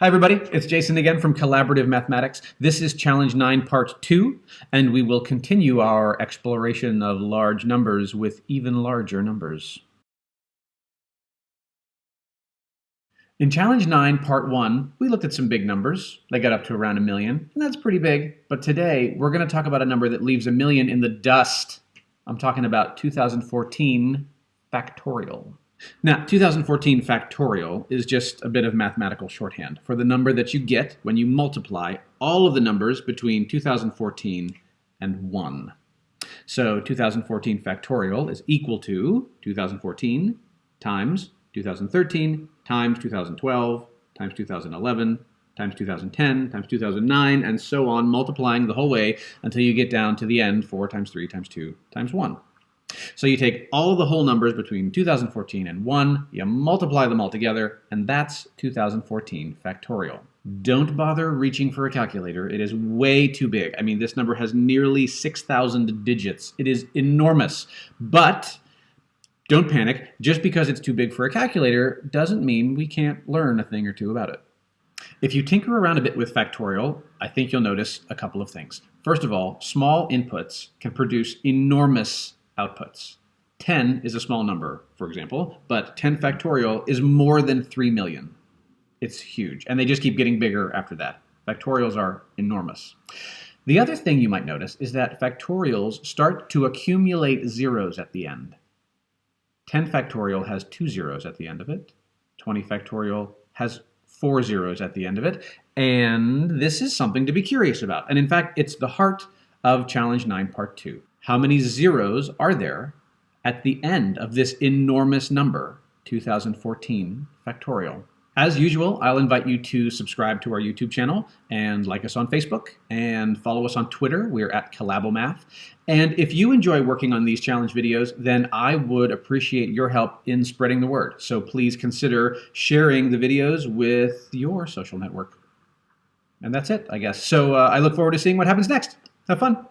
Hi everybody, it's Jason again from Collaborative Mathematics. This is Challenge 9 Part 2, and we will continue our exploration of large numbers with even larger numbers. In Challenge 9 Part 1, we looked at some big numbers. They got up to around a million, and that's pretty big. But today, we're going to talk about a number that leaves a million in the dust. I'm talking about 2014 factorial. Now, 2014 factorial is just a bit of mathematical shorthand for the number that you get when you multiply all of the numbers between 2014 and 1. So 2014 factorial is equal to 2014 times 2013 times 2012 times 2011 times 2010 times 2009 and so on, multiplying the whole way until you get down to the end 4 times 3 times 2 times 1. So you take all of the whole numbers between 2014 and 1, you multiply them all together, and that's 2014 factorial. Don't bother reaching for a calculator. It is way too big. I mean, this number has nearly 6,000 digits. It is enormous. But don't panic. Just because it's too big for a calculator doesn't mean we can't learn a thing or two about it. If you tinker around a bit with factorial, I think you'll notice a couple of things. First of all, small inputs can produce enormous outputs. 10 is a small number, for example, but 10 factorial is more than 3 million. It's huge, and they just keep getting bigger after that. Factorials are enormous. The other thing you might notice is that factorials start to accumulate zeros at the end. 10 factorial has two zeros at the end of it. 20 factorial has four zeros at the end of it. And this is something to be curious about. And in fact, it's the heart of Challenge 9 Part 2 how many zeros are there at the end of this enormous number, 2014 factorial? As usual, I'll invite you to subscribe to our YouTube channel and like us on Facebook and follow us on Twitter. We're at Collabomath. And if you enjoy working on these challenge videos, then I would appreciate your help in spreading the word. So please consider sharing the videos with your social network. And that's it, I guess. So uh, I look forward to seeing what happens next. Have fun.